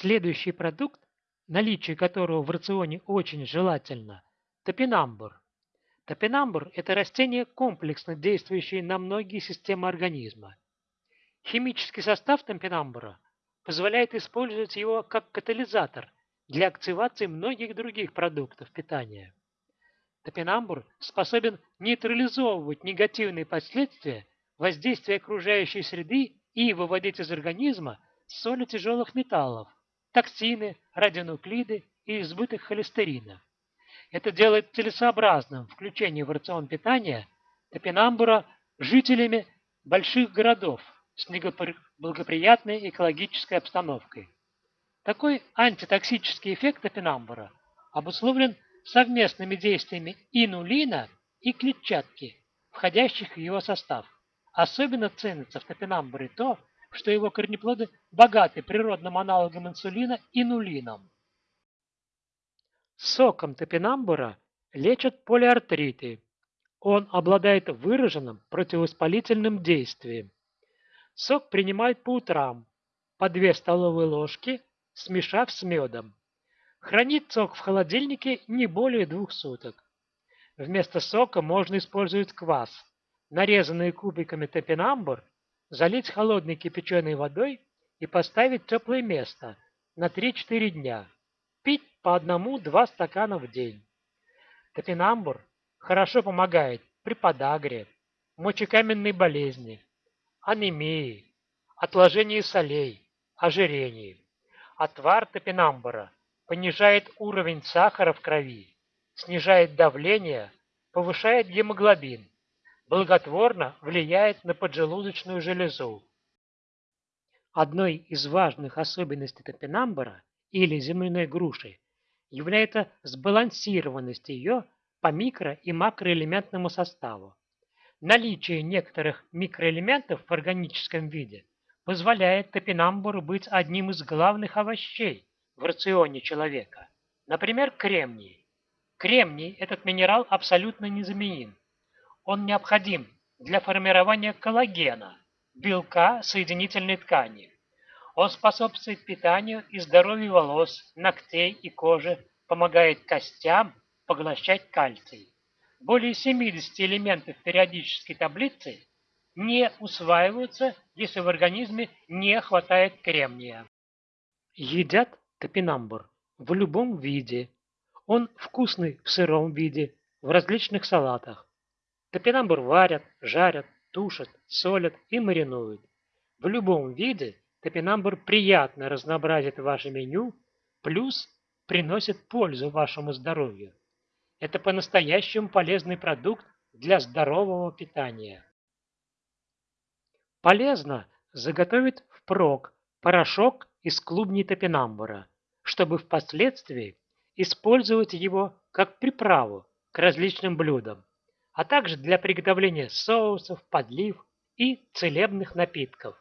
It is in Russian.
Следующий продукт, наличие которого в рационе очень желательно – топинамбур. Топинамбур – это растение, комплексно действующее на многие системы организма. Химический состав топинамбура позволяет использовать его как катализатор для активации многих других продуктов питания. Топинамбур способен нейтрализовывать негативные последствия воздействия окружающей среды и выводить из организма соли тяжелых металлов, токсины, радионуклиды и избыток холестерина. Это делает целесообразным включение в рацион питания топинамбура жителями больших городов с благоприятной экологической обстановкой. Такой антитоксический эффект топинамбура обусловлен совместными действиями инулина и клетчатки, входящих в его состав. Особенно ценится в топинамбуре то, что его корнеплоды богаты природным аналогом инсулина – инулином. Соком топинамбура лечат полиартриты. Он обладает выраженным противовоспалительным действием. Сок принимают по утрам, по 2 столовые ложки, смешав с медом. Хранить сок в холодильнике не более двух суток. Вместо сока можно использовать квас. Нарезанные кубиками топинамбур залить холодной кипяченой водой и поставить в теплое место на 3-4 дня. Пить по одному-два стакана в день. Топинамбур хорошо помогает при подагре, мочекаменной болезни, анемии, отложении солей, ожирении. Отвар топинамбура понижает уровень сахара в крови, снижает давление, повышает гемоглобин, благотворно влияет на поджелудочную железу. Одной из важных особенностей топинамбура или земляной груши является сбалансированность ее по микро- и макроэлементному составу. Наличие некоторых микроэлементов в органическом виде позволяет топинамбуру быть одним из главных овощей в рационе человека. Например, кремний. Кремний – этот минерал абсолютно незаменим. Он необходим для формирования коллагена, белка соединительной ткани. Он способствует питанию и здоровью волос, ногтей и кожи, помогает костям поглощать кальций. Более 70 элементов периодической таблицы не усваиваются, если в организме не хватает кремния. Едят топинамбур в любом виде. Он вкусный в сыром виде, в различных салатах. Топинамбур варят, жарят, тушат, солят и маринуют. В любом виде топинамбур приятно разнообразит ваше меню, плюс приносит пользу вашему здоровью. Это по-настоящему полезный продукт для здорового питания. Полезно заготовить впрок порошок из клубней топинамбура, чтобы впоследствии использовать его как приправу к различным блюдам, а также для приготовления соусов, подлив и целебных напитков.